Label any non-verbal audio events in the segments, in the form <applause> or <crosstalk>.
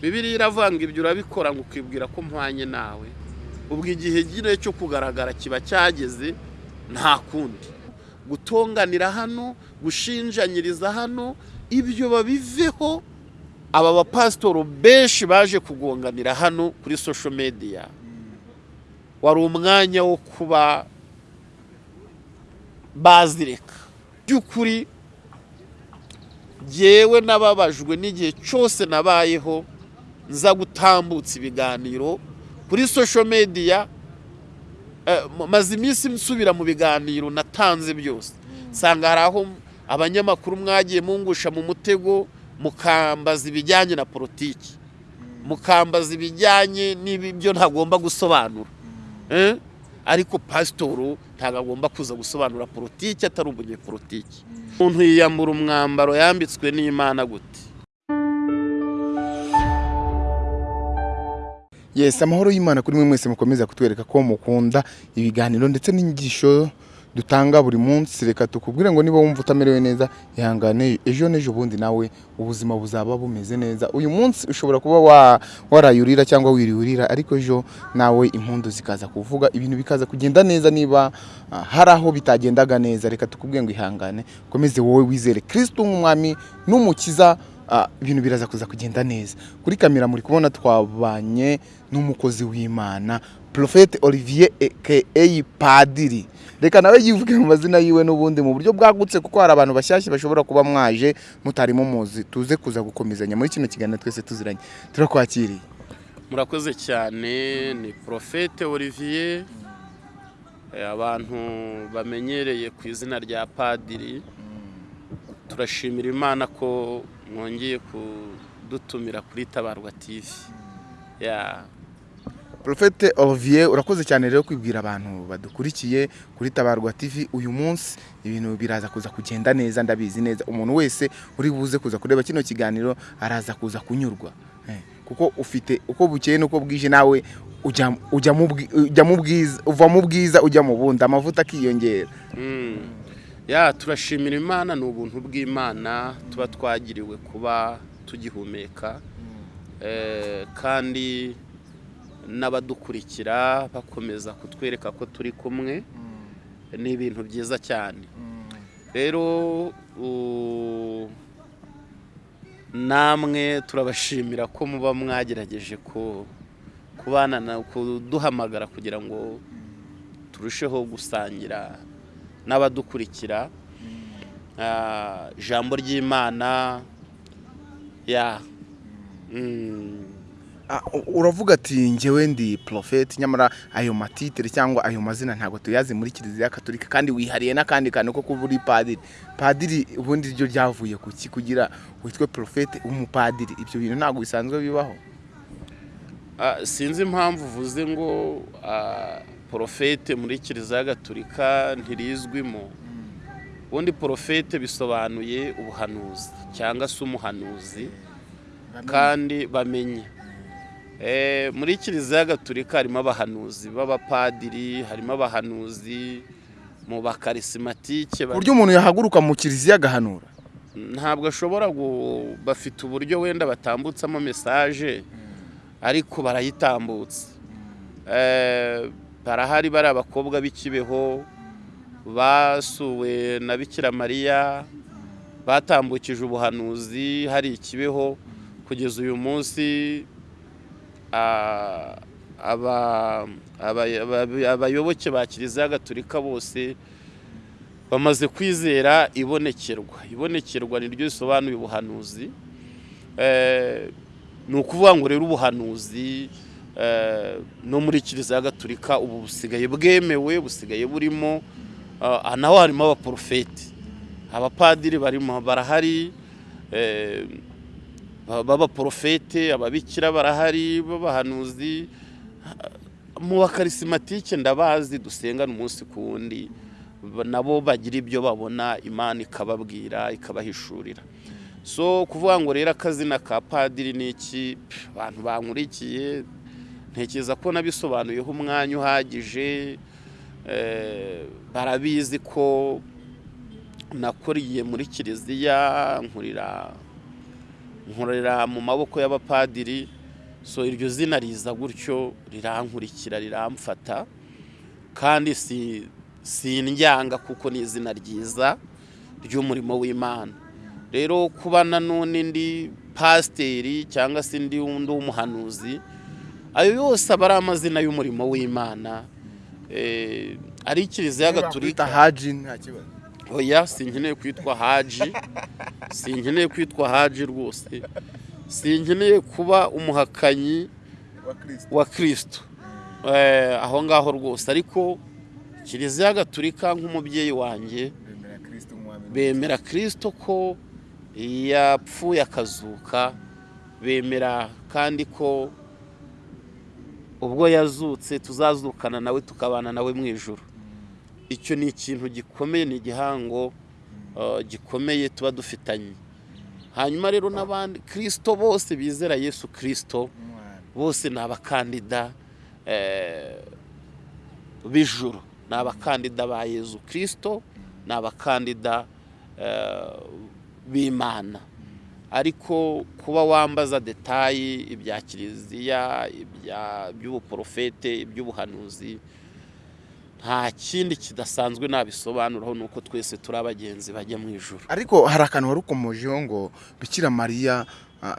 bibiriya iravuga ngo ibyo urabikora ngo ukibwira ko mpwanye nawe. Ubwo igihe nyine cyo kugaragara kiba cyageze nta kundi. Gutonganira hano gushinjanyiriza hano ibyo babiveho aba bapasitoro benshi baje kugonganira hano kuri social media. Wari umwanya wo kuba bazireka. By'ukuri yewe nababajwe n'igihe cyose nabayeho nza gutambutsa ibiganiro kuri social media maze iminsi nsubira mu biganiro natanze byose. Nsanga hari aho abanyamakuru mwagiye mungusha mu mutego mukambaza ibijyanye na politiki. Mukambaza ibijyanye n'ibyo ntagomba gusobanura. Ariko pasitoro ntabwo agomba kuza gusobanura politiki atari umunyepolitiki umuntu yiyambura umwambaro yambitswe n'imana gute? Yesi amahoro y'imana kuri mwe mwese mukomeza kutwereka ko mukunda ibiganiro ndetse n'inyigisho dutanga buri munsi. Reka tukubwire ngo niba wumva utamerewe neza ihangane ejo n'ejo bundi nawe ubuzima buzaba bumeze neza. Uyu munsi ushobora kuba warayurira cyangwa wiriyurira ariko ejo nawe impundu zikaza kuvuga ibintu bikaza kugenda neza niba hari aho bitagendaga neza. Reka tukubwire ngo ihangane. Ukomeze wowe wizere kirisito nk'umwami n'umukiza ibintu biraza kuza kugenda neza. Kuri kamera muri kubona twabanye n'umukozi w'imana porofete olivier aka padiri. Reka nawe yivuge mu mazina yiwe n'ubundi mu buryo bwagutse kuko hari abantu bashyashya bashobora kuba mwaje mutarimo muzi. Tuze kuza gukomezanya muri kino kiganiro twese tuziranye. Turakwakiriye. Murakoze cyane ni porofete olivier. Abantu bamenyereye ku izina rya padiri. Turashimira imana ko mwongeye kudutumira kuri tabarwa tivi porofete olivier urakoze cyane rero kwibwira abantu badukurikiye kuri tabarwa tv uyu munsi. Ibintu biraza kuza kugenda neza ndabizi neza. Umuntu wese uri buze kuza kureba kino kiganiro araza kuza kunyurwa. Kuko ufite uko bukeye n'uko bwije nawe ujya mu bwiza uva mu bwiza ujya mu bundi. Amavuta akiyongera. Ya turashimira imana ni ubuntu bw'imana tuba twagiriwe kuba tugihumeka kandi n'abadukurikira bakomeza kutwereka ko turi kumwe ni ibintu byiza cyane. Rero namwe turabashimira ko muba mwagerageje kubana kuduhamagara kugira ngo turusheho gusangira n'abadukurikira ijambo ry'imana ya. Uravuga ati ngewe ndi porofeti nyamara ayo matitire cyangwa ayo mazina ntabwo tuyazi muri kiliziya katolika kandi wihariye n'akandi kantu ko kuba uri padiri. Padiri ubundi ryo ryavuye ku ki kugira witwe porofeti w'umupadiri ibyo bintu ntabwo bisanzwe bibaho. Sinzi impamvu uvuze ngo porofete muri kiliziya gatolika ntirizwimo ubundi porofete bisobanuye ubuhanuzi cyangwa se umuhanuzi kandi bamenye. Muri kiliziya gatolika harimo abahanuzi b'abapadiri harimo abahanuzi mu bakarisimatike ku buryo umuntu yahaguruka mu kiliziya agahanura. Ntabwo ashobora bafite uburyo wenda batambutsamo mesaje ariko barayitambutsa. Barahari bari abakobwa b'ikibeho basuwe na bikira mariya batambukije ubuhanuzi hari ikibeho kugeza uyu munsi abayoboke ba kiliziya gatolika bose bamaze kwizera ibonekerwa. Ibonekerwa niryo risobanuye ubuhanuzi ni ukuvuga ngo rero ubuhanuzi no muri kiliziya gatolika ubu busigaye bwemewe busigaye burimo naho harimo abaporofeti abapadiri barimo barahari b'abaporofete ababikira barahari b'abahanuzi. Mu bakarisimatike ndabazi dusengana umunsi ku wundi nabo bagira ibyo babona imana ikababwira ikabahishurira. So kuvuga ngo rero akazina ka padiri ni iki? Abantu bankurikiye. Ntekereza ko nabisobanuyeho umwanya uhagije barabizi ko nakuriye muri kiliziya nkurira mu maboko y'abapadiri so iryo zina riza gutyo rirankurikira riramfata kandi si sindyanga kuko ni izina ryiza ry'umurimo w'imana. Rero kuba nanone ndi pasiteri cyangwa se ndi undi w'umuhanuzi ayo yose aba ari amazina y'umurimo w'imana Eh, ari kiliziya Wakwita haji nta kibazo. Oya sinkeneye kwitwa haji. Sinkeneye kwitwa haji rwose. Sinkeneye kuba umuhakanyi wa kirisito Eh, aho ngaho rwose. Ariko kiliziya gatulika nk'umubyeyi wanjye bemera kirisito ko yapfuye akazuka bemera kandi ko ubwo yazutse tuzazukana nawe tukabana nawe mu ijoro icyo ni ikintu gikomeye ni igihango uh, gikomeye tuba dufitanye. Hanyuma rero n'abandi kirisito bose bizera yesu kirisito bose ni abakandida eh, b'ijuru. Ni abakandida ba yezu kirisito ni abakandida eh, b'imana. Ariko kuba wambaza detayi ibya kiliziya ibya- iby'ubuporofete iby'ubuhanuzi nta kindi kidasanzwe nabisobanuraho ni uko twese turi abagenzi bajya mu ijuru. Ariko hari akantu wari ukomojeho ngo bikira mariya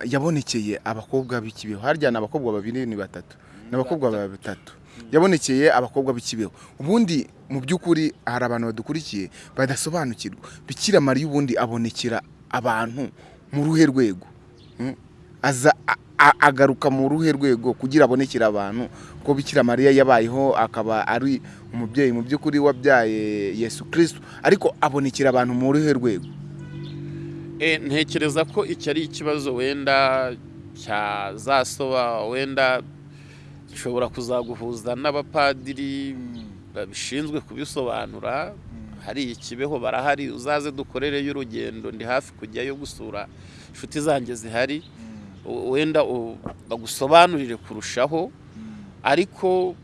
yabonekeye abakobwa b'ikibeho harya ni abakobwa babiri ni batatu. Ni abakobwa batatu. yabonekeye abakobwa b'ikibeho ubundi mu by'ukuri hari abantu badukurikiye badasobanukirwa. Bikira mariya ubundi abonekera abantu. Mu ruhe rwego? Mm? aza agaruka mu ruhe rwego kugira abonekere abantu ko bikira mariya yabayeho akaba ari umubyeyi mu by'ukuri wabyaye yesu kirisito ariko abonekera abantu mu ruhe rwego? E, ntekereza ko iki ari ikibazo wenda cyazasoba wenda gishobora kuzaguhuza n'abapadiri babishinzwe kubisobanura. Hari ikibeho barahari uzaze dukorereyo urugendo ndi hafi kujyayo gusura inshuti zanjye zihari. U- wenda bagusobanurire kurushaho. Ariko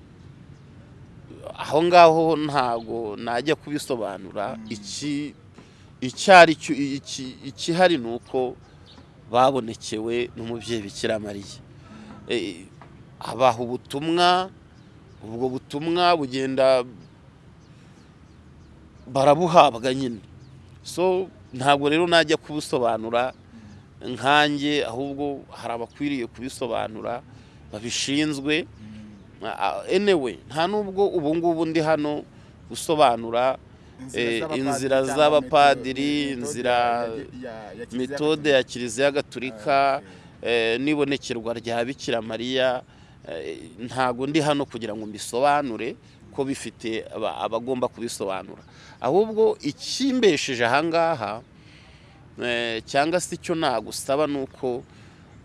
aho ngaho ntago najya kubisobanura. Iki icyari cyo iki- ikihari ni uko babonekewe n'umubyeyi bikira mariya. Eh, abaha ubutumwa ubwo butumwa bugenda barabuhabwa nyine so ntabwo rero najya kubusobanura nkanjye ahubwo hari abakwiriye kubisobanura babishinzwe. Ah, anyway nta nubwo ubu ngubu ndi hano gusobanura eh, inzira z'abapadiri inzira metode ya kiliziya gatulika eh, n'ibonekerwa rya bikira mariya eh, ntago ndi hano kugira ngo mbisobanure ko bifite aba- abagomba kubisobanura. Ahubwo ikimbesheje ahangaha eh, cyangwa se icyo nagusaba ni uko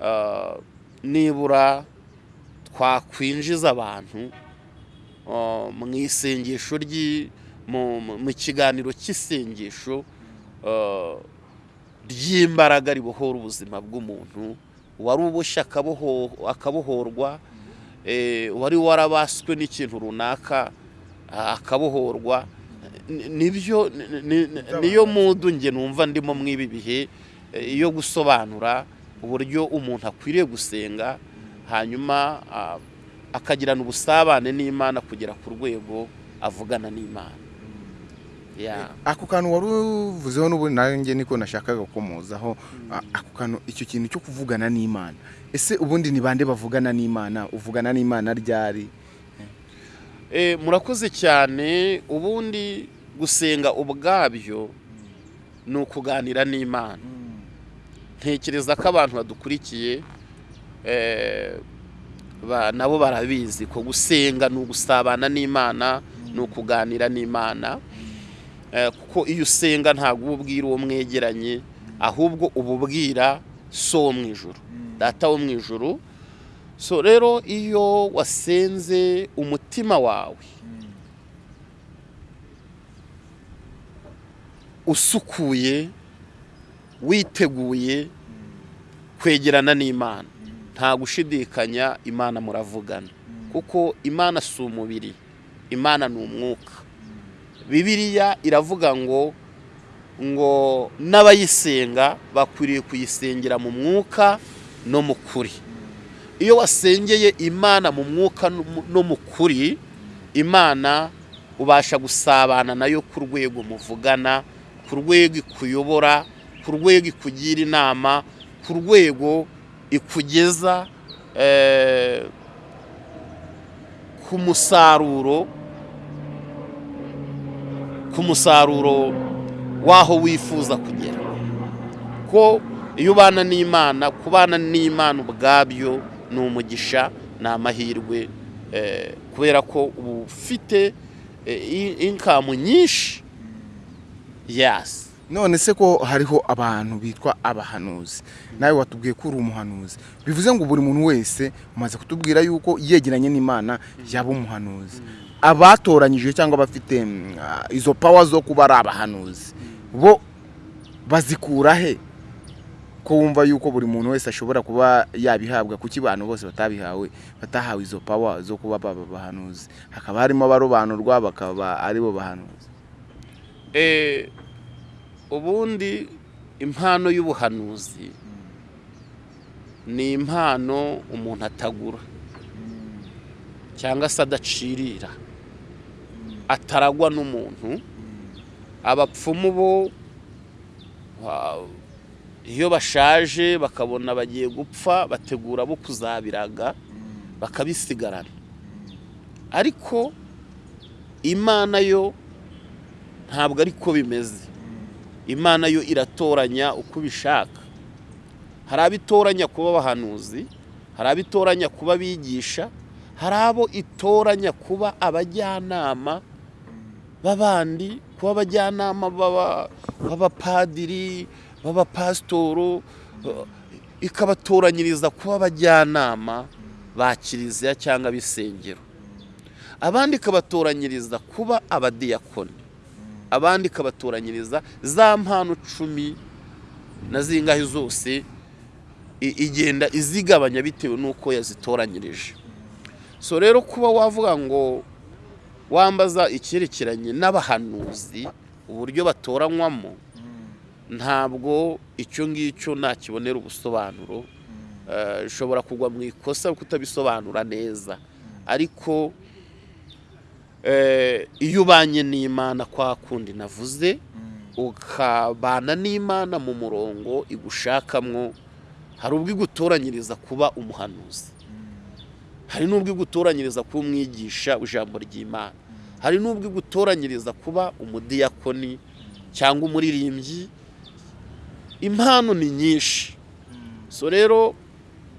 ah, nibura twakwinjiza abantu ah, mu isengesho mu- kiganiro cy'isengesho ah, ry'imbaraga ribohora ubuzima bw'umuntu wari uboshye akaboho- akabohorwa wari warabaswe n'ikintu runaka ah, akabohorwa Ni- ni byo ni- ni- niyo mudu nge numva ndimo mw'ibi bihe eh, yo gusobanura uburyo umuntu akwiriye gusenga hanyuma ah, akagirana ubusabane n'imana kugera ku rwego avugana n'imana. Ako kantu wari uvuzeho n'ubundi nanjye niko nashakaga gukomozaho. A- ako kantu icyo kintu cyo kuvugana n'imana. Ese ubundi ni bande bavugana n'imana? Uvugana n'imana ryari? Eh, murakoze cyane. Ubundi gusenga ubwabyo ni ukuganira n'imana. Ntekereza ko abantu badukurikiye eh, ba- nabo barabizi ko gusenga ni ugusabana n'imana ni ukuganira n'imana. Eh, kuko iyo usenga ntabwo uba ubwira uwo mwegeranye ahubwo uba ubwira so wo mu ijuru data wo mu ijuru. So rero iyo wasenze umutima wawe usukuye witeguye kwegerana n'imana. Nta gushidikanya imana muravugana. Kuko imana si umubiri imana ni umwuka. Bibiliya iravuga ngo ngo n'abayisenga bakwiriye kuyisengera mu mwuka no mu kuri. Iyo wasengeye imana mu mwuka no mu kuri imana ubasha gusabana na yo ku rwego muvugana ku rwego ikuyobora ku rwego ikugira inama ku rwego ikugeza ku musaruro ku musaruro w'aho wifuza kugera. Ko iyo ubana n'imana kubana n'imana ubwabyo ni umugisha ni amahirwe kubera ko uba ufite inkamu nyinshi. Yasi none se ko hariho abantu bitwa abahanuzi? Nawe watubwiye ko uri umuhanuzi. Bivuze ngo buri muntu wese umaze kutubwira yuko yegeranye n'imana yaba umuhanuzi. Abatoranyije cyangwa abafite izo pawa zo kuba ari abahanuzi bo bazikura he? Ko wumva yuko buri muntu wese ashobora kuba yabihabwa kuki abantu bose batabihawe batahawe izo pawa zo kuba baba abahanuzi hakaba harimo abarobanurwa bakaba ari bo bahanuzi. Ubundi impano y'ubuhanuzi ni impano umuntu atagura cyangwa se adacirira. Ataragwa n'umuntu abapfumu bo iyo bashaje bakabona bagiye gupfa bategura bo kuzabiraga bakabisigarana. Ariko imana yo ntabwo ariko bimeze. Imana yo iratoranya uko ubishaka. Hari abo itoranya kuba abahanuzi hari abo itoranya kuba abigisha hari abo itoranya kuba abajyanama b'abandi kuba abajyanama b'abapadiri b'abapasitoro ikabatoranyiriza kuba abajyanama ba kiliziya cyangwa ab'isengero. Abandi ikabatoranyiriza kuba abadiyakoni. Abandi ikabatoranyiriza za mpano cumi na zingahe zose igenda izigabanya bitewe n'uko yazitoranyirije. So rero kuba wavuga ngo wambaza icyerekeranye n'abahanuzi uburyo batoranywamo ntabwo icyo ngicyo nakibonera ubusobanuro ushobora kugwa mu ikosa kutabisobanura neza. Ariko iyo ubanye n'imana kwa kundi navuze ukabana n'imana mu murongo igushakamwo hari ubwo igutoranyiriza kuba umuhanuzi. Hari n'ubwo igutoranyiriza kuba umwigisha ijambo ry'imana. Hari n'ubwo igutoranyiriza kuba umudiyakoni cyangwa umuririmbyi. Impano ni nyinshi. So rero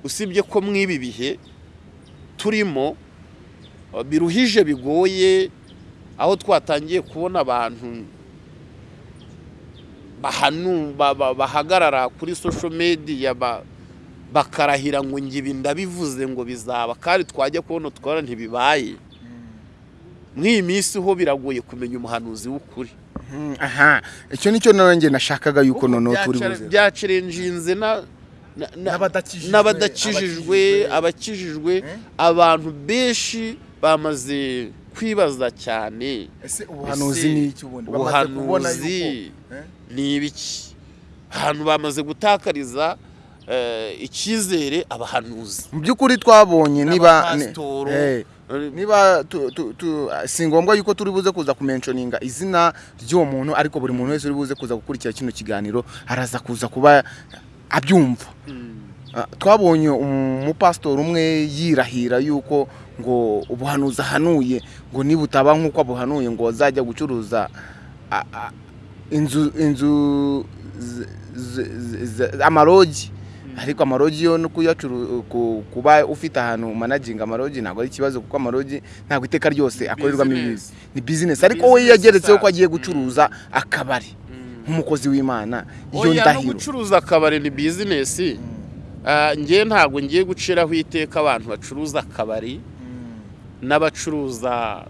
usibye ko mw'ibi bihe turimo biruhije bigoye aho twatangiye kubona abantu bahagarara kuri social media bakarahira ngo ngibi ndabivuze ngo bizaba. Kandi twajya kubona twara ntibibaye. Mw'iyi minsi ho biragoye kumenya umuhanuzi w'ukuri. Aha. Icyo ni cyo nanjye nashakaga yuko noneho turi buze byacirenjinze n'abadakijijwe abakijijwe. abantu benshi bamaze kwibaza cyane. Ese ubuhanuzi ni iki ubundi? Ubuhanuzi ni ibiki? Ahantu bamaze gutakariza icyizere abahanuzi. Mu by'ukuri twabonye niba n'abapasitoro. niba si ngombwa yuko turi buze kuza kumenshoninga izina ry'uwo muntu ariko buri muntu wese uri buze kuza gukurikira kino kiganiro araza kuza kuba abyumva. Twabonye umupasitori umwe yirahira yuko ngo ubuhanuzi ahanuye ngo niba utaba nk'uko abuhanuye ngo azajya gucuruza inzu inzu amarogi. Ariko amarogi yo no kuba ufite ahantu managinga amarogi ntabwo ari ikibazo kuko amarogi ntabwo iteka ryose akorerwamo ibintu ni bizinesi ariko we yageretseho ko agiye gucuruza akabari. Nk'umukozi w'imana iyo ndahiro. gucuruza akabari ni bizinesi ngewe ntabwo ngiye guciraho iteka abantu bacuruza akabari n'abacuruza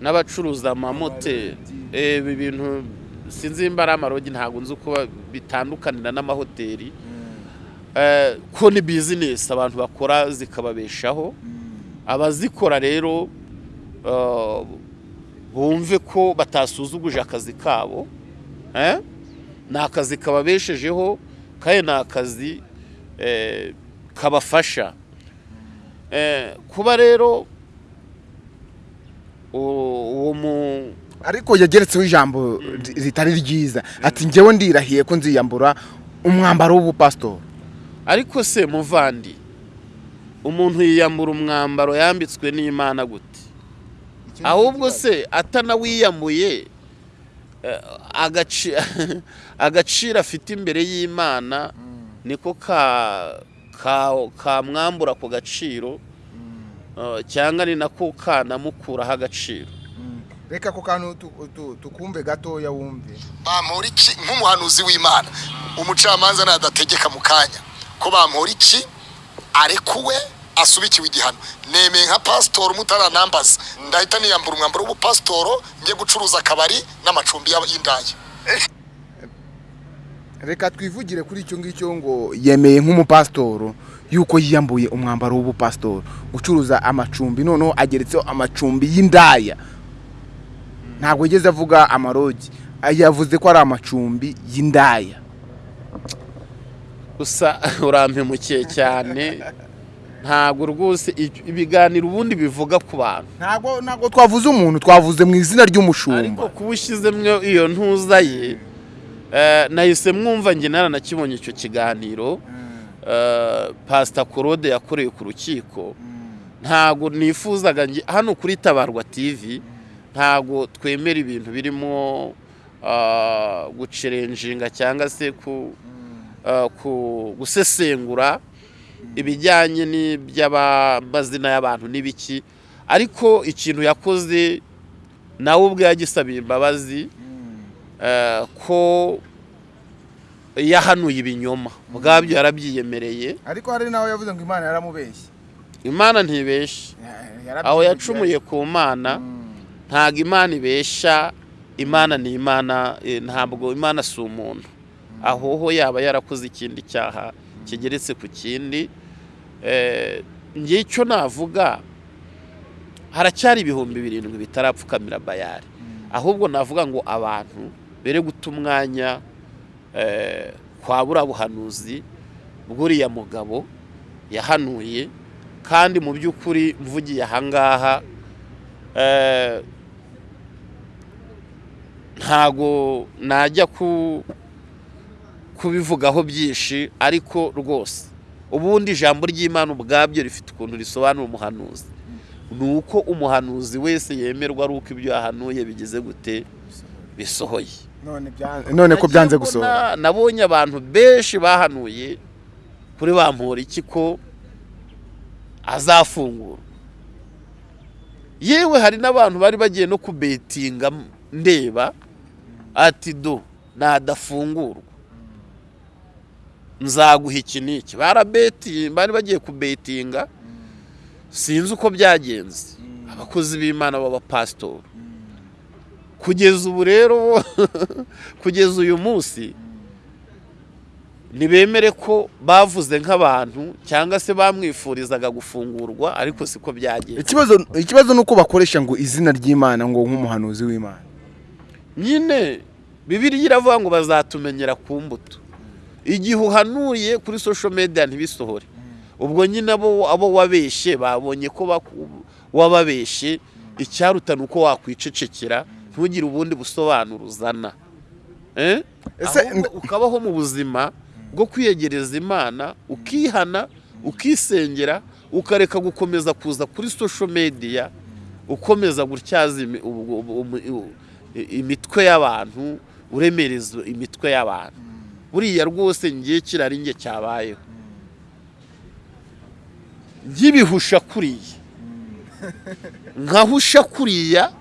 n'abacuruza amamoteri ibi bintu sinzi nimba ari amarogi ntabwo nzi uko bitandukanira n'amahoteli. Ko ni bizinesi abantu bakora zikababeshaho. Abazikora rero bumve ko batasuzuguje akazi kabo eh? ni akazi kababeshejeho kandi ni akazi eh, kabafasha. Eh, kuba rero uwo mu ariko yageretseho ijambo ri- ritari ryiza. Ati njyewe ndirahiye ko nziyambura umwambaro w'ubupasitori ariko se muvandi umuntu yiyambura umwambaro yambitswe n'imana gute? Ahubwo se atanawiyambuye eh, agaci- <laughs> agaciro afite imbere y'imana niko ka ka- kamwambura ako gaciro eh, cyangwa ni nako kanamukuraho agaciro. Reka ako kantu tukumve gatoya wumve. Bampora iki? Nk'umuhanuzi w'imana. Umucamanza nadategeka mu kanya. Ko bampora iki? Arekuwe asubikiwe igihano. Nemeye nka pasitori mutaranambaza ndahita niyambura umwambaro w'ubupasitoro njye gucuruza akabari n'amacumbi y'indaya reka twivugire kuri icyo ngicyo ngo yemeye nk'umupasitoro yuko yiyambuye umwambaro w'ubupasitoro gucuruza amacumbi noneho ageretseho amacumbi y'indaya. Ntabwo yigeze avuga amarogi. Yavuze ko ari amacumbi y'indaya. Gusa <laughs> urampemukiye cyane. Ntabwo rwose ibi- ibiganiro ubundi bivuga ku bantu. Ntabwo ntabwo twavuze umuntu twavuze mu izina ariko ry'umushumba kuba ushyizemo iyo ntuza ye eh, nahise mwumva njye naranakibonye icyo kiganiro. Eh, pasita korode yakoreye ku rukiko. Ntabwo nifuzaga hano kuri tabarwa tv ntabwo twemera ibintu birimo ah, gucerenjinga cyangwa se ku ah, gusesengura ibijyanye n'iby'amazina y'abantu n'ibiki. Ariko ikintu yakoze nawe ubwe yagisabiye imbabazi eh, ko yahanuye ibinyoma. Ubwabyo yarabyiyemereye. Ariko hari nawe yavuze ngo imana yaramubeshye. Imana ntibeshe aho yacumuye ku mana ntabwo imana ibesha imana ni imana eh, ntabwo imana si umuntu. Aho ho yaba yarakoze ikindi cyaha kigeretse ku kindi. Eh, njye icyo navuga haracyari ibihumbi birindwi bitarapfukamira bayari ahubwo navuga ngo abantu bere guta umwanya eh, kwa buriya buhanuzi bw'uriya mugabo yahanuye. Kandi mu by'ukuri mvugiye ahangaha ntago najya ku kubivugaho byinshi ariko rwose. Ubundi ijambo ry'imana ubwabyo rifite ukuntu risobanura umuhanuzi. Ni uko umuhanuzi wese yemerwa ari uko ibyo yahanuye bigize gute bisohoye. None ko byanze gusohora nabonye abantu benshi bahanuye kuri bampora iki ko azafungurwa. Yewe hari n'abantu bari bagiye no kubetinga ndeba ati do nadafungurwa. Nzaguha iki n'iki barabetiye bari bagiye kubetinga. Sinzi uko byagenze. Abakozi b'imana b'abapasitori kugeza ubu rero <laughs> kugeza uyu munsi ntibemere ko bavuze nk'abantu cyangwa se bamwifurizaga gufungurwa ariko siko byagenze. Ikibazo ikibazo ni uko bakoresha ngo izina ry'imana ngo nk'umuhanuzi w'imana. Nyine bibiriya iravuga ngo bazatumenyera ku mbuto. Igihe uhanuye kuri social media ntibisohore. Ubwo nyine abo wabeshye babonye ko wababeshye icyaruta ni uko wakwicecekera ntugire ubundi busobanuro uzana. Eh? Ukabaho mu buzima bwo kwiyegereza imana ukihana ukisengera ukareka gukomeza kuza kuri social media ukomeza gutyaza imitwe y'abantu uremereza imitwe y'abantu. Buriya rwose ngiye kirari nge cyabayeho. Nk'ibihusha kuriya. Nkahusha kuriya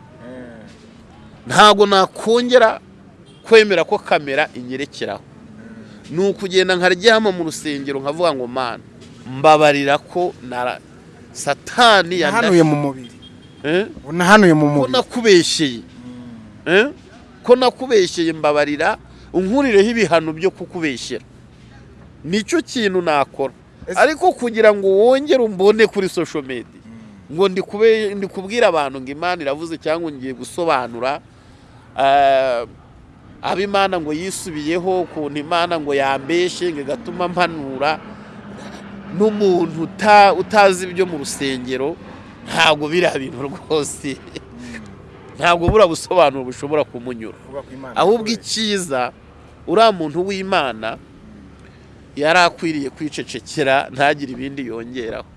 ntabwo nakongera kwemera ko kamera inyerekeraho. Ni ukugenda nkaryama mu rusengero nkavuga ngo mana mbabarira ko na satani nahanuye mu mubiri. Eh? nahanuye mu mubiri. Eh? Ko nakubeshyeye mbabarira unkurireho ibihano byo kukubeshyera ni cyo kintu nakora. Ariko kugira ngo wongere umbone kuri social media. Ngo ndi kube- ndi kubwira abantu ngo imana iravuze cyangwa ngiye gusobanura eh, abo imana ngo yisubiyeho ukuntu imana ngo yambeshe ngo igatuma mpanura. N'umuntu uta- utazi ibyo mu rusengero ntabwo biriya bintu rwose. Ntabwo buriya busobanuro bushobora kumunyura. Ahubwo icyiza uriya muntu w'imana yari akwiriye kwicecekera ntagire ibindi yongeraho.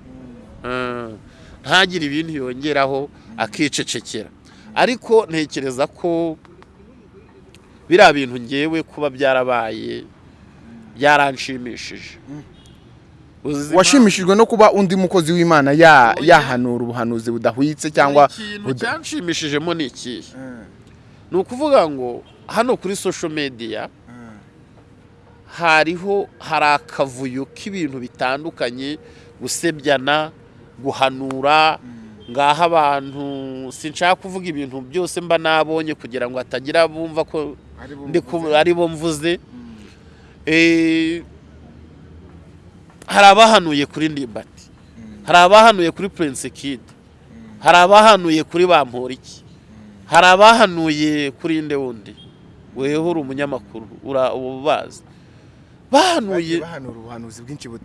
Mm. ntagire ibindi yongeraho akicecekera. Ariko ntekereza ko biriya bintu ngewe kuba byarabaye byaranshimishije. Uzi washimishijwe no kuba undi mukozi w'imana yahanura ubuhanuzi budahwitse cyangwa ikintu cyanshimishijemo ni ikihe ni ukuvuga ngo hano kuri social media hariho hari akavuyo k'ibintu bitandukanye gusebyana guhanura ngaho abantu sinshaka kuvuga ibintu byose mba nabonye kugira ngo hatagira bumva ko ari bo mvuze. Eh, hari abahanuye kuri ndimbati hari abahanuye kuri prince kid. Hari abahanuye kuri bamporiki hari abahanuye kuri nde wundi? Weho uri umunyamakuru. Ubazi bahanuye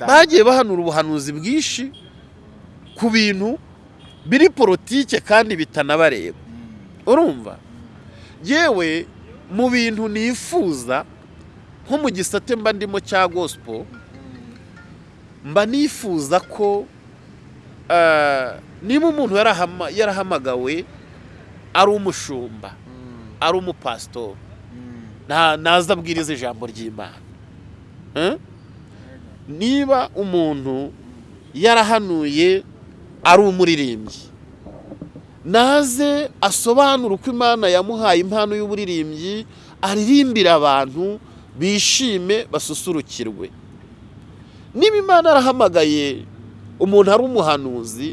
bagiye bahanura ubuhanuzi bwinshi ku bintu biri politike kandi bitanabareba. Urumva? Yewe mu bintu nifuza nko mu gisate mba ndimo cya gospel mba nifuza ko eh, niba umuntu yarahama- yarahamagawe ari umushumba ari umupasitori nta- naza abwiriza ijambo ry'imana. Eh? niba umuntu yarahanuye ari umuririmbyi naze asobanura uko imana yamuhaye impano y'uburirimbyi aririmbira abantu bishime basusurukirwe. Niba imana yarahamagaye umuntu ari umuhanuzi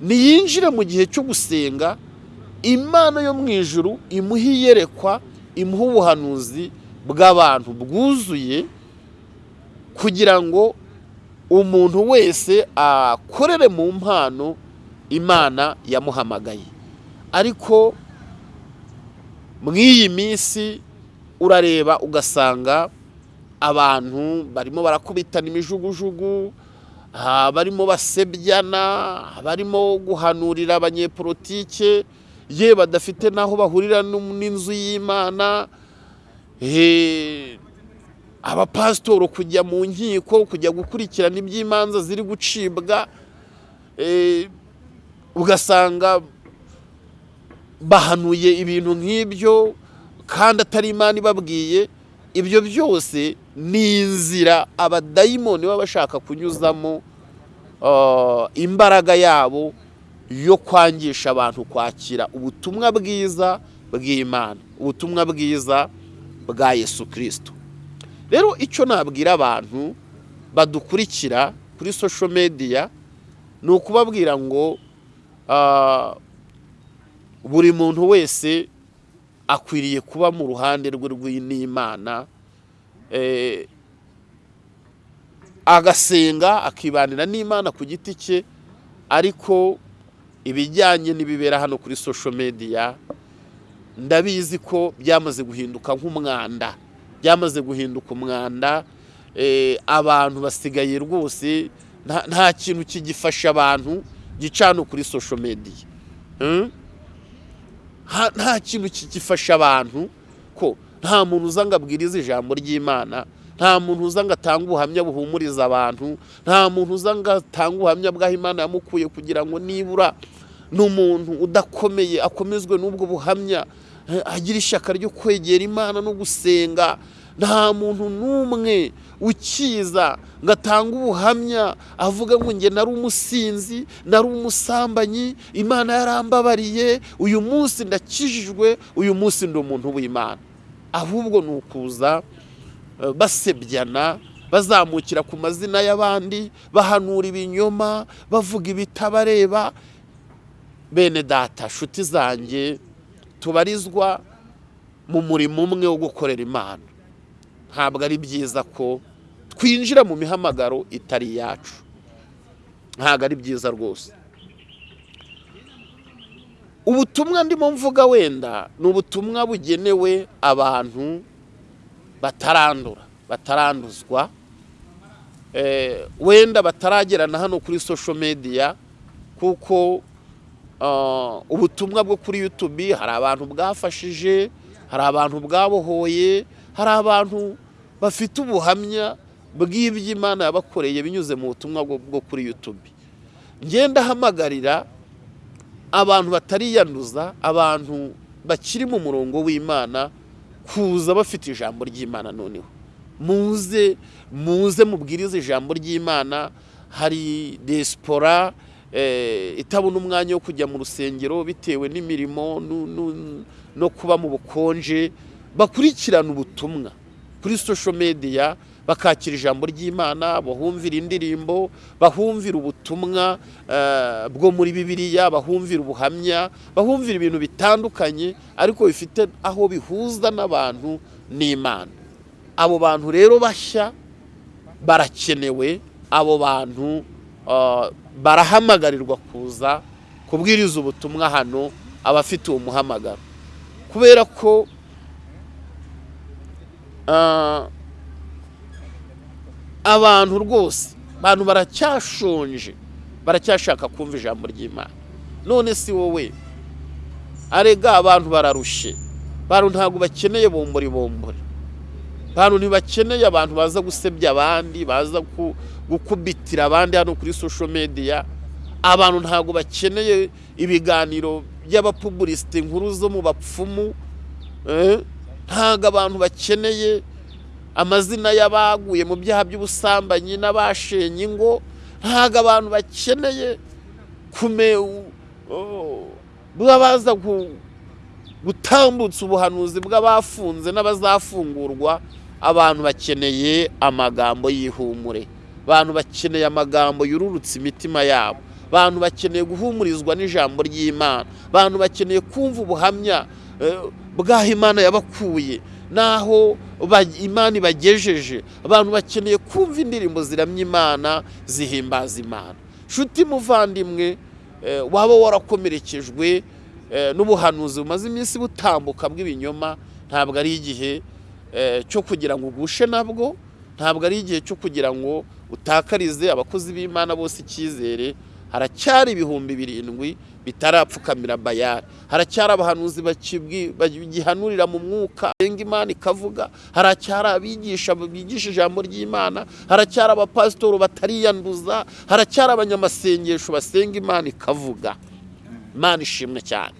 niyinjire mu gihe cyo gusenga imana yo mu ijuru imuha iyerekwa imuha ubuhanuzi bw'abantu bwuzuye kugira ngo umuntu wese akorere mu mpano imana yamuhamagaye. Ariko mu iyi minsi urareba ugasanga abantu barimo barakubitana imijugujugu barimo basebyana barimo guhanurira abanyepolitike ye badafite n'aho bahurira n'inzu y'imana abapasitoro kujya mu nkiko kujya gukurikirana iby'imanza ziri gucibwa eh, ugasanga bahanuye ibintu nk'ibyo kandi atari imana ibabwiye ibyo byose ni inzira abadayimoni baba bashaka kunyuzamo ah, imbaraga yabo yo kwangisha abantu kwakira ubutumwa bwiza bw'imana ubutumwa bwiza bwa yesu kirisito rero icyo nabwira abantu badukurikira kuri social media ni ukubabwira ngo ah, buri muntu wese akwiriye kuba mu ruhande rwe rw'imana eh, agasenga akibanira n'imana ku giti cye ariko ibijyanye n'ibibera hano kuri social media ndabizi ko byamaze guhinduka nk'umwanda byamaze guhinduka umwanda eh, abantu basigaye rwose nta- kintu kigifasha abantu gicana kuri social media Hmm? Nta kintu kigifasha abantu ko nta muntu uza ngo abwirize ijambo ry'imana nta muntu uza ngo atange ubuhamya buhumuriza abantu nta muntu uza ngo atange ubuhamya bw'aho imana yamukuye kugira ngo nibura n'umuntu udakomeye akomezwe n'ubwo buhamya eh, agira ishyaka ryo kwegera imana no gusenga nta muntu n'umwe ukiza ngo atange ubuhamya avuga ngo njye nari umusinzi nari umusambanyi imana yarambabariye uyu munsi ndakijijwe uyu munsi ndi umuntu w'imana. Ahubwo ni ukuza eh, basebyana bazamukira ku mazina y'abandi bahanura ibinyoma bavuga ibitabareba. Bene data nshuti zanjye tubarizwa mu murimo umwe wo gukorera imana. Ntabwo ari byiza ko twinjira mu mihamagaro itari iyacu ntabwo ari byiza rwose. Ubutumwa ndimo mvuga wenda ni ubutumwa bugenewe abantu batarandura bataranduzwa. Eh, wenda bataragerana hano kuri social media kuko ah, ubutumwa bwo kuri YouTube hari abantu bwafashije hari abantu bwabohoye hari abantu bafite ubuhamya bw'ibyo Imana yabakoreye binyuze mu butumwa bwo kuri YouTube. Ngenda hamagarira abantu batariyanduza abantu bakiri mu murongo w'Imana kuza bafite ijambo ry'Imana noneho. Muze muze mubwirize ijambo ry'Imana. Hari diaspora eh, itabona umwanya wo kujya mu rusengero bitewe n'imirimo no kuba mu bukonje bakurikirana ubutumwa. Kuri social media bakakira ijambo ry'Imana bahumvira indirimbo bahumvira ubutumwa eh, bwo muri Bibiliya bahumvira ubuhamya bahumvira ibintu bitandukanye ariko bifite aho bihuza n'abantu n'Imana. Abo bantu rero bashya barakenewe abo bantu ah, barahamagarirwa kuza kubwiriza ubutumwa hano abafite uwo muhamagaro. Kubera ko abantu rwose abantu baracyashonje baracyashaka kumva ijambo ry'imana. None si wowe arega abantu bararushe abantu ntabwo bakeneye bombori bombori. Abantu ntibakeneye abantu baza gusebya abandi baza ku- gukubitira abandi hano kuri social media. Abantu ntabwo bakeneye ibiganiro by'abapubulisite inkuru zo mu bapfumu eh? Ntabwo abantu bakeneye amazina y'abaguye mu byaha by'ubusambanyi n'abashenye ingo ntabwo abantu bakeneye baba baza gu- gutambutsa ubuhanuzi bw'abafunze n'abazafungurwa abantu bakeneye amagambo y'ihumure. Abantu bakeneye amagambo yururutsa imitima yabo. Abantu bakeneye guhumurizwa n'ijambo ry'imana. Abantu bakeneye kumva ubuhamya bw'aho imana yabakuye n'aho imana ibagejeje abantu bakeneye kumva indirimbo ziramya imana zihimbaza imana. Nshuti muvandimwe eh, waba warakomerekejwe eh, n'ubuhanuzi bumaze iminsi butambuka bw'ibinyoma ntabwo ari igihe eh, cyo kugira ngo ugushe nabwo ntabwo ari igihe cyo kugira ngo utakarize abakozi b'imana bose icyizere haracyari ibihumbi birindwi bitarapfukamira bayari haracyari abahanuzi bagihanurira mu mwuka. Benga imana ikavuga haracyari abigisha bigisha ijambo ry'imana. Haracyari abapasitori batariyanduza. Haracyari abanyamasengesho basenga imana ikavuga. Imana ishimwe cyane.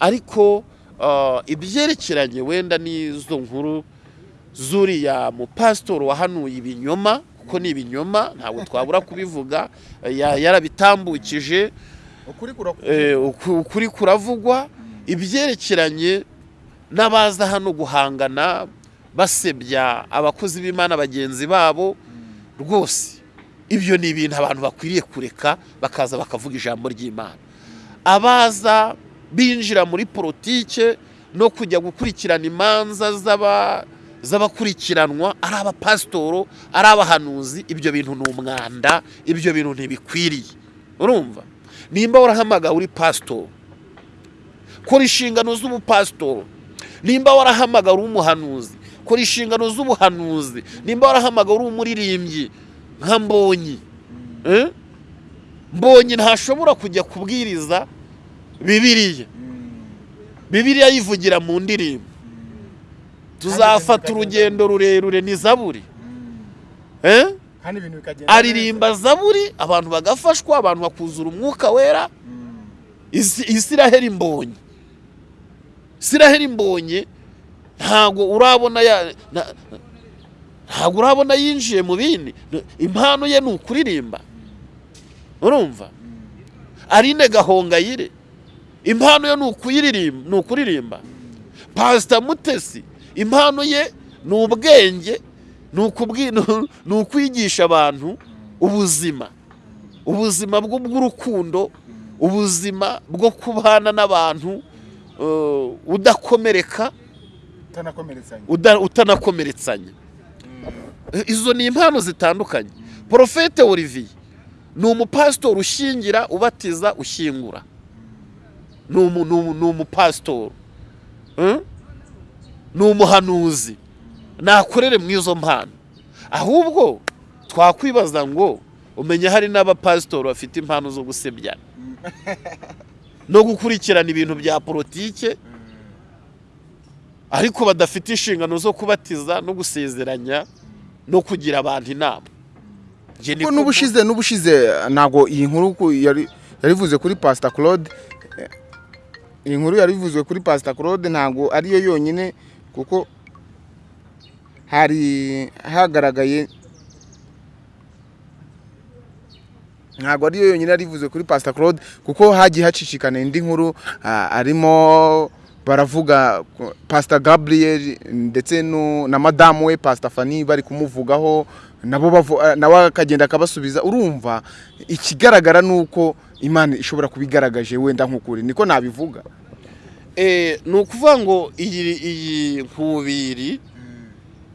Ariko uh, ibyerekeranye wenda n'izo nkuru zuriya mupasitori wahanuye ibinyoma kuko ni ibinyoma ntabwo twabura kubivuga ya- yarabitambukije. Eh, uku- ukuri kuravugwa ibyerekeranye n'abaza hano guhangana basebya abakozi b'imana bagenzi babo rwose. Ibyo ni ibintu abantu bakwiriye kureka bakaza bakavuga ijambo ry'imana. Abaza binjira muri politike no kujya gukurikirana imanza z'aba- z'abakurikiranwa ari abapasitoro ari abahanuzi ibyo bintu ni umwanda ibyo bintu ntibikwiriye. Urumva? Nimba warahamagawe uri pasitori kora inshingano z'ubupasitori nimba warahamagawe uri umuhanuzi kora inshingano z'ubuhanuzi. Nimba warahamagawe uri umuririmbyi nka mbonyi. Eh? mbonyi ntashobora kujya kubwiriza bibiriya bibiriya yivugira mu ndirimbo. Tuzafata urugendo rurerure ni zaburi. Aririmba zaburi abantu bagafashwa abantu bakuzura umwuka wera. Isi- isiraheli mbonye. Isiraheli mbonye ntabwo urabona ntabwo urabona yinjiye mu bindi. Impano ye ni ukuririmba. Urumva? Arine gahongayire impano ye ni ukuririmba. Pasita mutesi impano ye ni ubwenge. Ni <laughs> ukwigisha abantu ubuzima. Ubuzima bw'urukundo ubuzima bwo kubana n'abantu eh, udakomereka utanakomeretsanya. Eh, izo ni impano zitandukanye. Porofete olivier ni umupasitori ushyingira ubatiza ushyingura ni umupasitori Eh? ni umuhanuzi. Nakorere mu izo mpano. Ahubwo twakwibaza ngo umenya hari n'abapasitori bafite impano zo gusebyana <laughs> no gukurikirana ibintu bya politike. Ariko badafite inshingano zo kubatiza no gusezeranya no kugira abantu inama. Kuko n'ubushize n'ubushize ntabwo iyi nkuru ku- yari yarivuze kuri pasita claude. Eh, iyi nkuru yarivuzwe kuri pasita claude ntabwo ariyo yonyine kuko hari hagaragaye ntabwo ariyo yonyine yarivuze kuri pasita claude kuko hagiye hacicikana indi nkuru arimo baravuga pasita gabriel ndetse na madamu we pasita fani bari kumuvugaho ah, nawe akagenda akabasubiza. Urumva ikigaragara ni uko imana ishobora kuba igaragaje wenda nk'ukuri. Niko nabivuga. Eh, ni ukuvuga ngo iyi nkubiri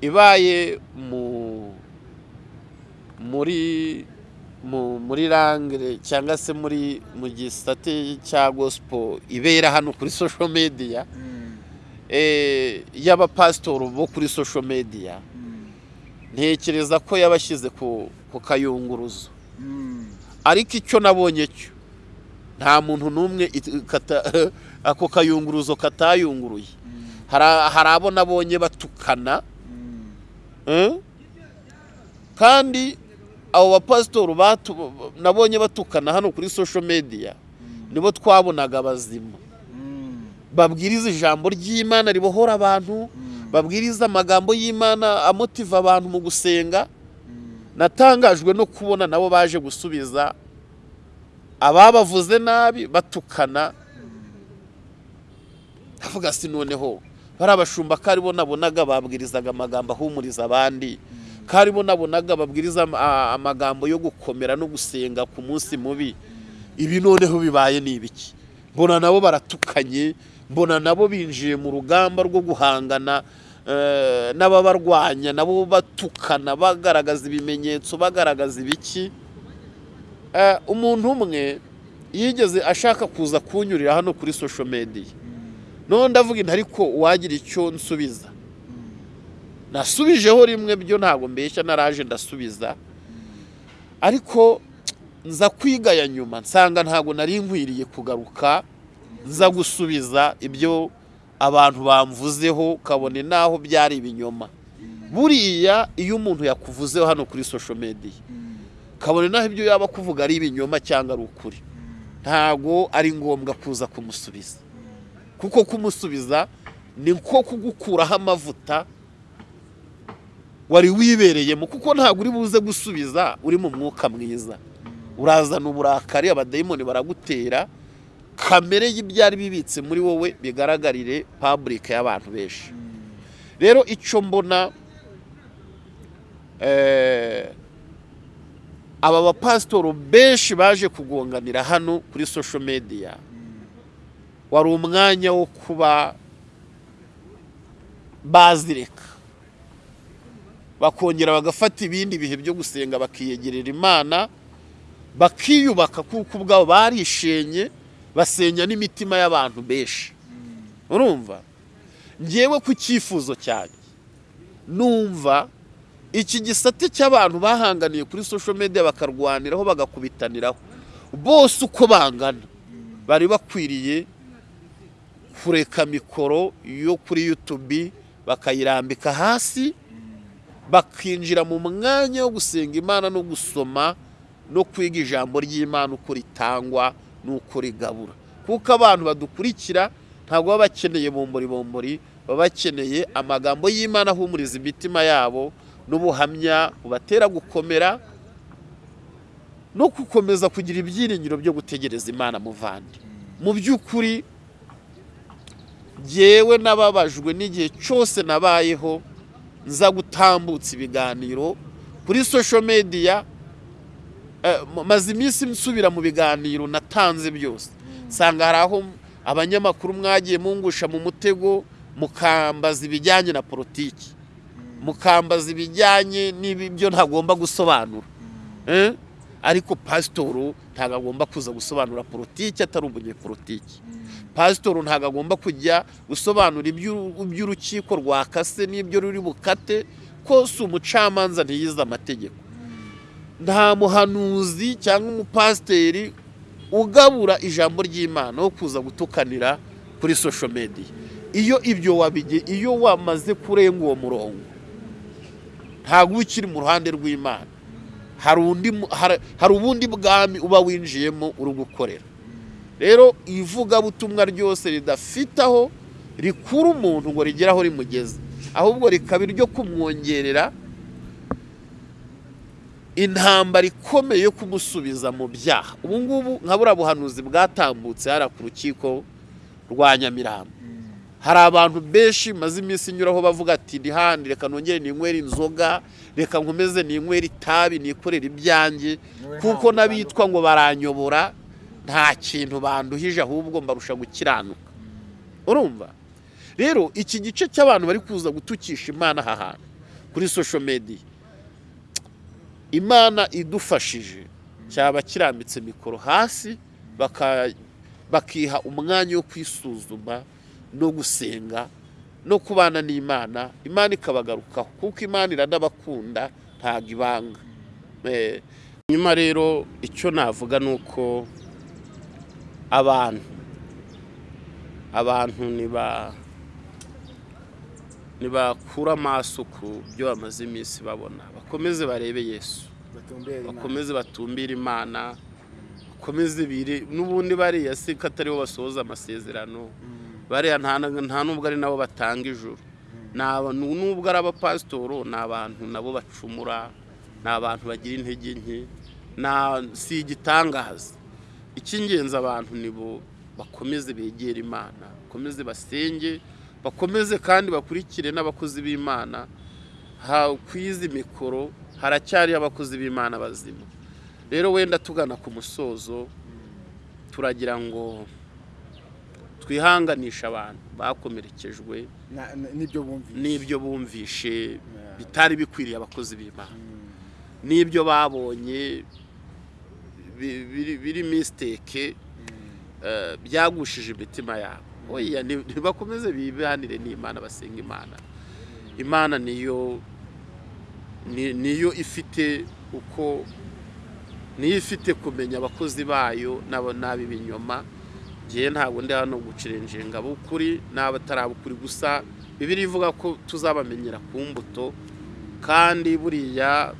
ibaye mu muri mu muri rangire cyangwa se muri mu gisate cya gospel ibera hano kuri social media eh, y'abapasitori bo kuri social media ntekereza ko yabashyize ku kayunguruzo. Ariko icyo nabonye cyo nta muntu n'umwe <laughs> ako kayunguruzo katayunguruye. Hari- abo nabonye batukana? Kandi abo bapasitori nabonye batukana hano kuri social media nibo twabonaga bazima babwiriza ijambo ry'imana ribohora abantu babwiriza amagambo y'imana amotiva abantu mu gusenga. Natangajwe no kubona nabo baje gusubiza ababavuze nabi batukana. Avuga si noneho. Bari abashumba ko ari bo nabonaga babwirizaga amagambo ahumuriza abandi. Ko ari bo nabonaga babwiriza amagambo yo gukomera no gusenga ku munsi mubi. Ibi noneho bibaye ni ibiki? Mbona nabo baratukanye mbona nabo binjiye mu rugamba rwo guhangana eh, n'ababarwanya nabo batukana bagaragaza ibimenyetso bagaragaza ibiki? Eh, umuntu umwe yigeze ashaka kuza kunyurira hano kuri social media. None ndavuga inti ariko uwagira icyo nsubiza. Nasubijeho rimwe byo ntabwo mbeshya naraje ndasubiza. Ariko nza kwigaya nyuma nsanga ntabwo nari nkwiriye kugaruka nza gusubiza ibyo abantu bamvuzeho kabone n'aho byari ibinyoma. Buriya iyo umuntu yakuvuzeho hano kuri social media kabone n'aho ibyo yaba kuvuga ari ibinyoma cyangwa ari ukuri. Ntabwo ari ngombwa kuza kumusubiza. Kuko kumusubiza ni nko kugukuraho amavuta wari wibereyemo kuko ntabwo uri buze gusubiza uri mu mwuka mwiza. Urazana uburakari abadayimoni baragutera kamere y'ibyari bibitse muri wowe bigaragarire paburike y'abantu benshi. Rero icyo mbona eh, aba bapasitori benshi baje kugonganira hano kuri social media. Wari umwanya wo kuba bazireka. Bakongera bagafata ibindi bihe byo gusenga bakiyegerera imana bakiyubaka kuko ubwabo barishenye basenya n'imitima y'abantu benshi. Urumva? Ngewe ku cyifuzo cyanjye numva iki gisate cy'abantu bahanganiye kuri social media bakarwaniraho bagakubitaniraho. Bose uko bangana bari bakwiriye kureka mikoro yo kuri YouTube bakayirambika hasi bakinjira mu mwanya wo gusenga imana no gusoma no kwiga ijambo ry'imana uko ritangwa n'uko rigabura. Kuko abantu badukurikira ntabwo baba bakeneye bombori bombori baba bakeneye amagambo y'imana ahumuriza imitima yabo n'ubuhamya bubatera gukomera no gukomeza kugira ibyiringiro byo gutegereza imana muvandi mu by'ukuri jyewe nababajwe n'igihe cyose nabayeho nza gutambutsa ibiganiro kuri social media eh, maze iminsi nsubira mu biganiro natanze byose. Nsanga hari aho abanyamakuru mwagiye mungusha mu mutego mukambaza ibijyanye na politiki. Mukambaza ibijyanye n'ibyo ntagomba gusobanura. Eh? Ariko pasitoro ntabwo agomba kuza gusobanura politiki atari umunyepolitiki. Pasitoro ntabwo agomba kujya gusobanura iby'u- iby'urukiko rwakase n'ibyo ruri bukate ko si umucamanza ntiyize amategeko. Nta muhanuzi cyangwa umupasiteri ugabura ijambo ry'imana wo kuza gutukanira kuri social media. Iyo ibyo wabige iyo wamaze kurenga uwo murongo ntabwo ukiri mu ruhande rw'imana. Hari ubundi bwami uba winjiyemo uri gukorera. Rero ivugabutumwa ryose ridafite aho rikura umuntu ngo rigere aho rimugeze. Ahubwo rikaba iryo kumwongerera intambara ikomeye yo kumusubiza mu byaha. Ubu ngubu nka buriya buhanuzi bwatambutse hariya ku rukiko rwa nyamirambo. Hari abantu benshi maze iminsi inyuraho bavuga ati ndihandi reka nongere ninywere inzoga reka nkomeze ninywere itabi nikorere ibyanjye kuko n'abitwa ngo baranyobora nta kintu banduhije ahubwo mbarusha gukiranuka. Urumva? Rero iki gice cy'abantu bari kuza gutukisha imana aha hantu kuri social media. Imana idufashije cyaba kirambitse mikoro hasi bakiha umwanya wo kwisuzuma no gusenga no kubana n'imana. Imana ikabagarukaho kuko imana iranabakunda ntabwo ibanga. Eh, nyuma rero icyo navuga ni uko abantu abantu niba nibakura amaso ku byo bamaze iminsi babona. Bakomeze barebe yesu. Bakomeze batumbire imana. Bakomeze bire n'ubundi bariya si ko basohoza amasezerano. Bariya nta n'ubwo ari nabo batanga aba- n'ubwo ari abapasitoro ni abantu nabo bacumura ni abantu bagira intege nke si igitangaza. Icy'ingenzi abantu nibo bakomeze begera imana bakomeze basenge bakomeze kandi bakurikire n'abakozi b'imana. Ku izi mikoro haracyariho abakozi b'imana bazima. Rero wenda tugana ku musozo turagira ngo twihanganishe abantu bakomerekejwe n'ibyo bumvishe. bitari bikwiriye abakozi b'imana. N'ibyo babonye bi- biri- misiteke eh, byagushije imitima yabo. Oya ni- nibakomeze bibanire n'imana basenga imana. Imana niyo ni- niyo ifite uko niyo ifite kumenya abakozi bayo n'ab'ibinyoma ngewe ntabwo ndi hano gucirenjenga ab'ukuri n'abatari ab'ukuri gusa bibiri ivuga ko tuzabamenyera ku mbuto kandi buriya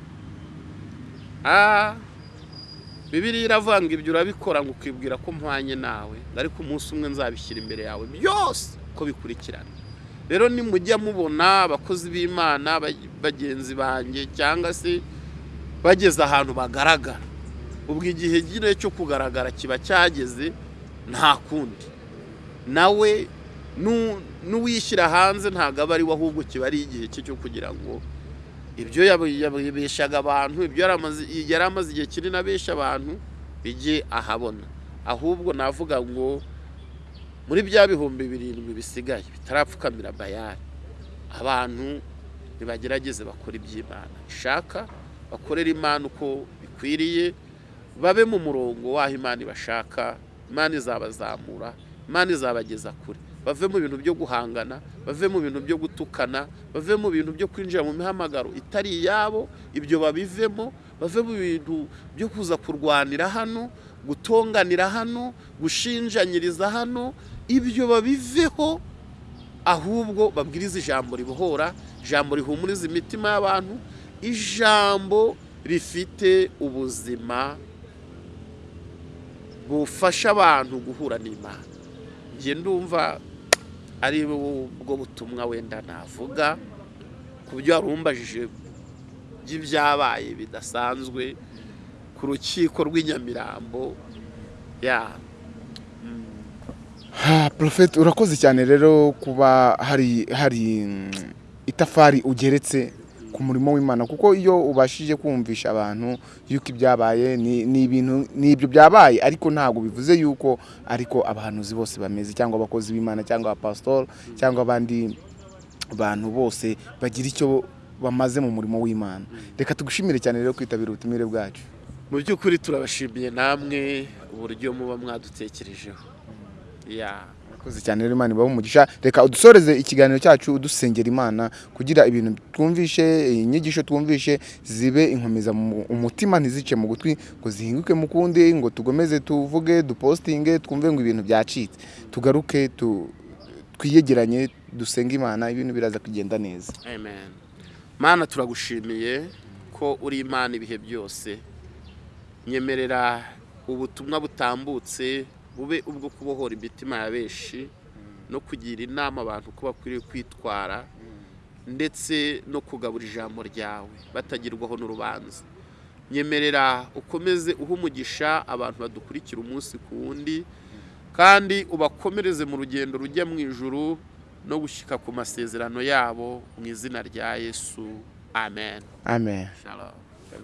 bibiri iravuga ngo ibyo urabikora ngo ukibwira ko mpwanye nawe ariko umunsi umwe nzabishyira imbere yawe byose uko bikurikirana. Rero nimujya mubona abakozi b'imana ba- bagenzi banjye cyangwa se bageze ahantu bagaragara. Ubwo igihe nyine cyo kugaragara kiba cyageze nta kundi. Nawe nu- n'uwishyira hanze ntabwo aba ari we ahubwo kiba ari igihe cye cyo kugira ngo ibyo yab- yabeshaga abantu ibyo yari amaze- igihe kinini abesha abantu bijye ahabona. Ahubwo navuga ngo muri bya bihumbi birindwi bisigaye bitarapfukamira bayari abantu nibagerageze bakora iby'imana. Ishaka bakorera imana uko bikwiriye babe mu murongo w'aho imana ibashaka imana izabazamura imana izabageza kure. Bave mu bintu byo guhangana bave mu bintu byo gutukana bave mu bintu byo kwinjira mu mihamagaro itari iyabo ibyo babivemo bave mu bintu byo kuza kurwanira hano gutonganira hano gushinjanyiriza hano ibyo babiveho ahubwo babwiriza ijambo ribohora ijambo rihumuriza imitima y'abantu ijambo rifite ubuzima bufasha abantu guhura n'imana. Njye ndumva ari ubwo butumwa wenda navuga ku byo warumbajije by'ibyabaye bidasanzwe ku rukiko rw'inyamirambo ya. Prophet urakoze cyane rero kuba hari hari mm, itafari ugeretse. Ku murimo w'Imana. Kuko iyo ubashije kumvisha abantu yuko ibyabaye ni ibintu ni ibyo byabaye. Ariko ntabwo bivuze yuko ariko abahanuzi bose bameze cyangwa abakozi b'Imana cyangwa abapastor cyangwa abandi bantu bose bagira icyo bamaze mu murimo w'Imana. Reka tugushimire cyane rero kwitabira ubutumire bwacu. Mu by'ukuri turabashimiye namwe uburyo muba mwadutekerejeho. Ya Murakoze cyane rero Imana ibahe umugisha. Reka udusoreze ikiganiro cyacu udusengera Imana kugira ibintu twumvishe inyigisho twumvishe zibe inkomeza mu umutima ntizice mu gutwi ngo zihinguke mu kundi ngo tugomeze tuvuge dupostinge twumve ngo ibintu byacitse. Tugaruke tu, twiyegeranye dusenge Imana ibintu biraza kugenda neza. Mana turagushimiye ko uri imana ibihe byose. Nyemerera ubutumwa butambutse bube ubwo kubohora imitima ya benshi no kugira inama abantu ko bakwiriye kwitwara ndetse no kugabura ijambo ryawe batagirwaho n'urubanza. Nyemerera ukomeze uha umugisha abantu badukurikira umunsi ku wundi kandi ubakomereze mu rugendo rujya mu ijuru no gushyika ku masezerano yabo mu izina rya yesu. Amen. Amen. Shalom.